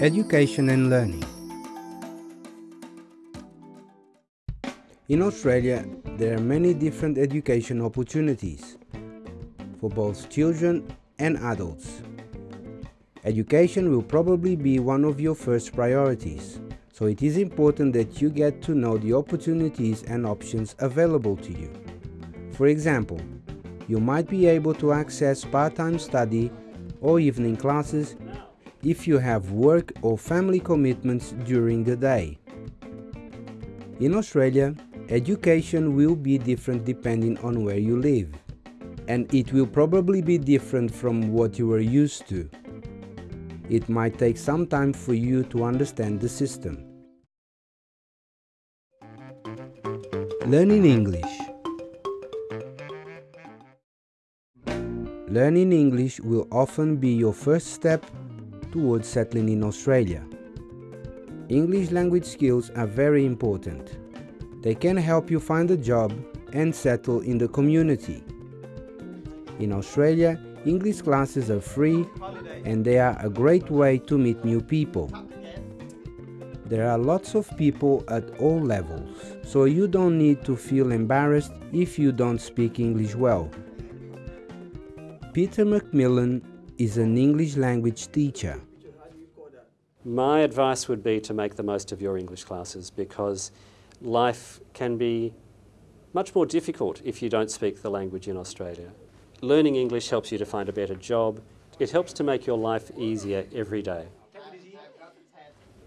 Education and learning. In Australia, there are many different education opportunities for both children and adults. Education will probably be one of your first priorities, so it is important that you get to know the opportunities and options available to you. For example, you might be able to access part-time study or evening classes if you have work or family commitments during the day. In Australia, Education will be different depending on where you live, and it will probably be different from what you are used to. It might take some time for you to understand the system. Learning English Learning English will often be your first step towards settling in Australia. English language skills are very important. They can help you find a job and settle in the community. In Australia, English classes are free and they are a great way to meet new people. There are lots of people at all levels, so you don't need to feel embarrassed if you don't speak English well. Peter Macmillan is an English language teacher. My advice would be to make the most of your English classes because life can be much more difficult if you don't speak the language in Australia. Learning English helps you to find a better job. It helps to make your life easier every day.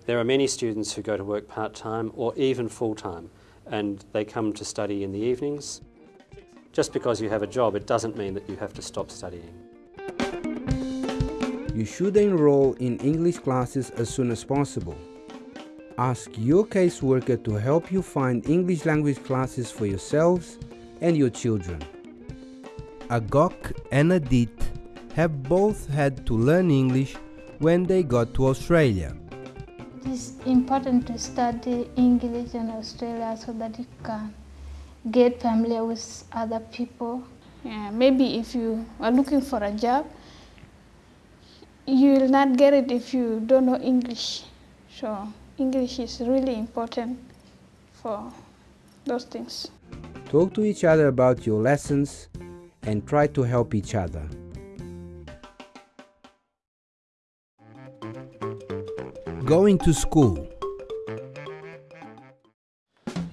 There are many students who go to work part-time or even full-time and they come to study in the evenings. Just because you have a job, it doesn't mean that you have to stop studying. You should enroll in English classes as soon as possible. Ask your caseworker to help you find English language classes for yourselves and your children. Agok and Adit have both had to learn English when they got to Australia. It is important to study English in Australia so that you can get familiar with other people. Yeah, maybe if you are looking for a job, you will not get it if you don't know English. So English is really important for those things. Talk to each other about your lessons and try to help each other. Going to school.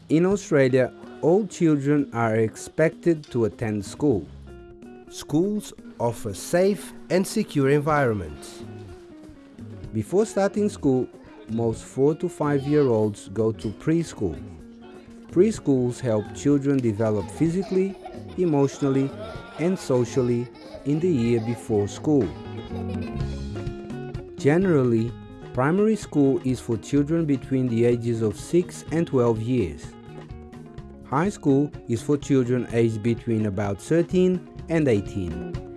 In Australia, all children are expected to attend school. Schools offer safe and secure environments. Before starting school, most 4 to 5 year olds go to preschool. Preschools help children develop physically, emotionally, and socially in the year before school. Generally, primary school is for children between the ages of 6 and 12 years. High school is for children aged between about 13 and 18.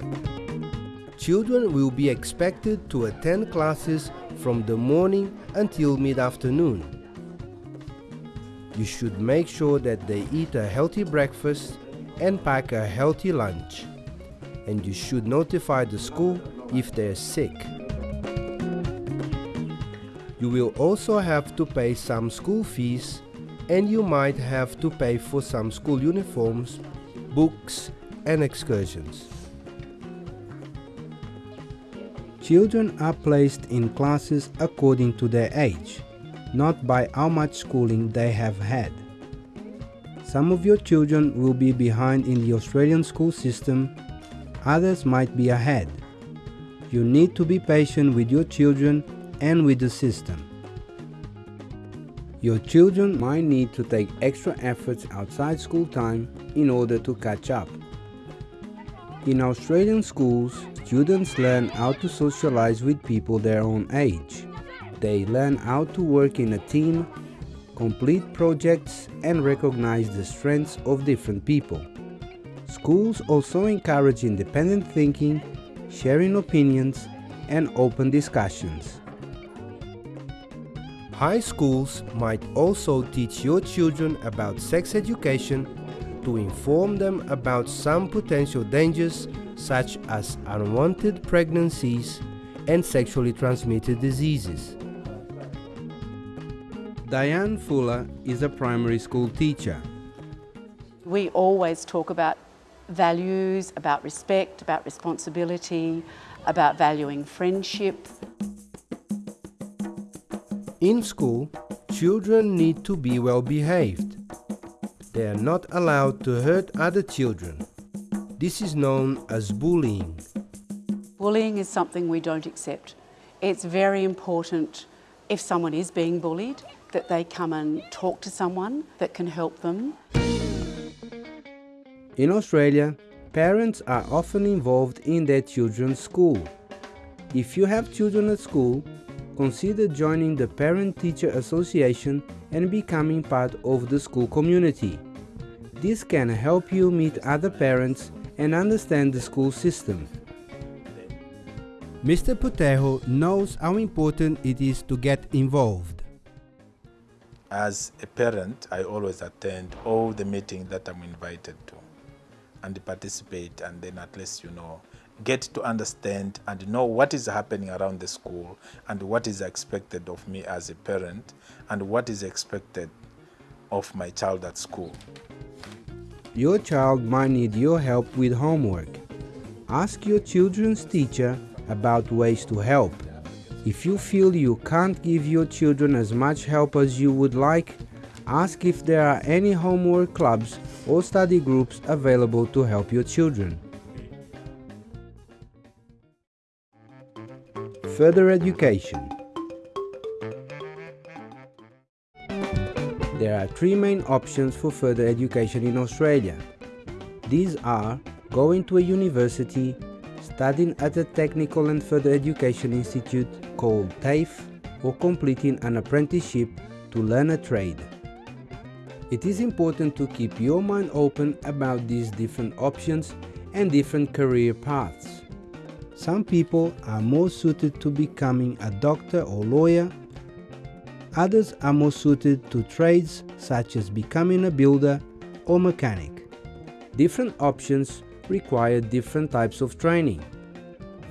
Children will be expected to attend classes from the morning until mid-afternoon. You should make sure that they eat a healthy breakfast and pack a healthy lunch. And you should notify the school if they're sick. You will also have to pay some school fees and you might have to pay for some school uniforms, books and excursions. Children are placed in classes according to their age, not by how much schooling they have had. Some of your children will be behind in the Australian school system, others might be ahead. You need to be patient with your children and with the system. Your children might need to take extra efforts outside school time in order to catch up. In Australian schools, students learn how to socialize with people their own age. They learn how to work in a team, complete projects and recognize the strengths of different people. Schools also encourage independent thinking, sharing opinions and open discussions. High schools might also teach your children about sex education to inform them about some potential dangers such as unwanted pregnancies and sexually transmitted diseases. Diane Fuller is a primary school teacher. We always talk about values, about respect, about responsibility, about valuing friendship. In school, children need to be well behaved. They are not allowed to hurt other children. This is known as bullying. Bullying is something we don't accept. It's very important if someone is being bullied that they come and talk to someone that can help them. In Australia, parents are often involved in their children's school. If you have children at school, consider joining the Parent-Teacher Association and becoming part of the school community. This can help you meet other parents and understand the school system. Mr. Putejo knows how important it is to get involved. As a parent, I always attend all the meetings that I'm invited to and participate and then at least, you know, get to understand and know what is happening around the school and what is expected of me as a parent and what is expected of my child at school. Your child might need your help with homework. Ask your children's teacher about ways to help. If you feel you can't give your children as much help as you would like, ask if there are any homework clubs or study groups available to help your children. Further education. There are three main options for further education in Australia. These are going to a university, studying at a technical and further education institute called TAFE, or completing an apprenticeship to learn a trade. It is important to keep your mind open about these different options and different career paths. Some people are more suited to becoming a doctor or lawyer, others are more suited to trades such as becoming a builder or mechanic. Different options require different types of training.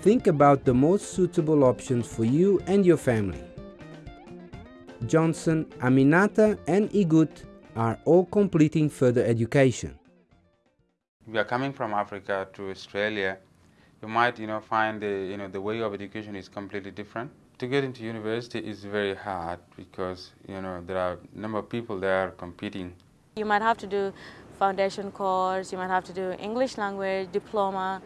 Think about the most suitable options for you and your family. Johnson, Aminata and Igut are all completing further education. We are coming from Africa to Australia, you might you know, find the, you know, the way of education is completely different. To get into university is very hard because you know, there are a number of people there competing. You might have to do foundation course, you might have to do English language, diploma,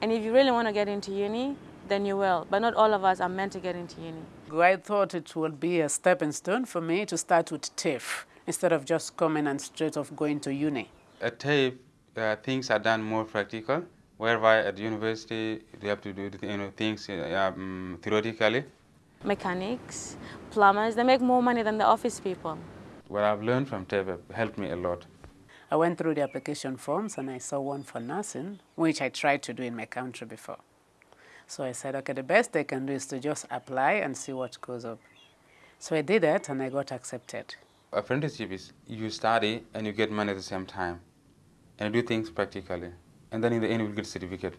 and if you really want to get into uni, then you will. But not all of us are meant to get into uni. I thought it would be a stepping stone for me to start with TAFE instead of just coming and straight off going to uni. At TAFE, uh, things are done more practical, whereby at university you have to do you know, things uh, um, theoretically. Mechanics, plumbers, they make more money than the office people. What I've learned from TAFE helped me a lot. I went through the application forms and I saw one for nursing, which I tried to do in my country before. So I said, okay, the best they can do is to just apply and see what goes up. So I did that and I got accepted apprenticeship is you study and you get money at the same time and you do things practically and then in the end you get a certificate.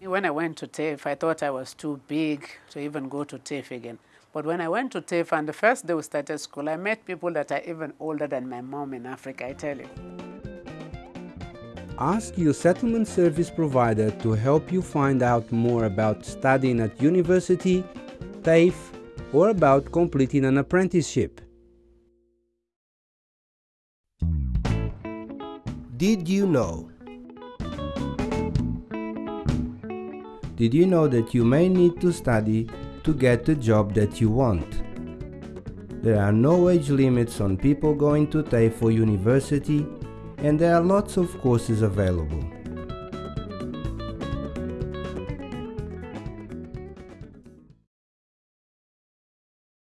When I went to TAFE, I thought I was too big to even go to TAFE again. But when I went to TAFE and the first day we started school, I met people that are even older than my mom in Africa, I tell you. Ask your settlement service provider to help you find out more about studying at university, TAFE, or about completing an apprenticeship. Did you know? Did you know that you may need to study to get the job that you want? There are no age limits on people going to TAFE for university and there are lots of courses available.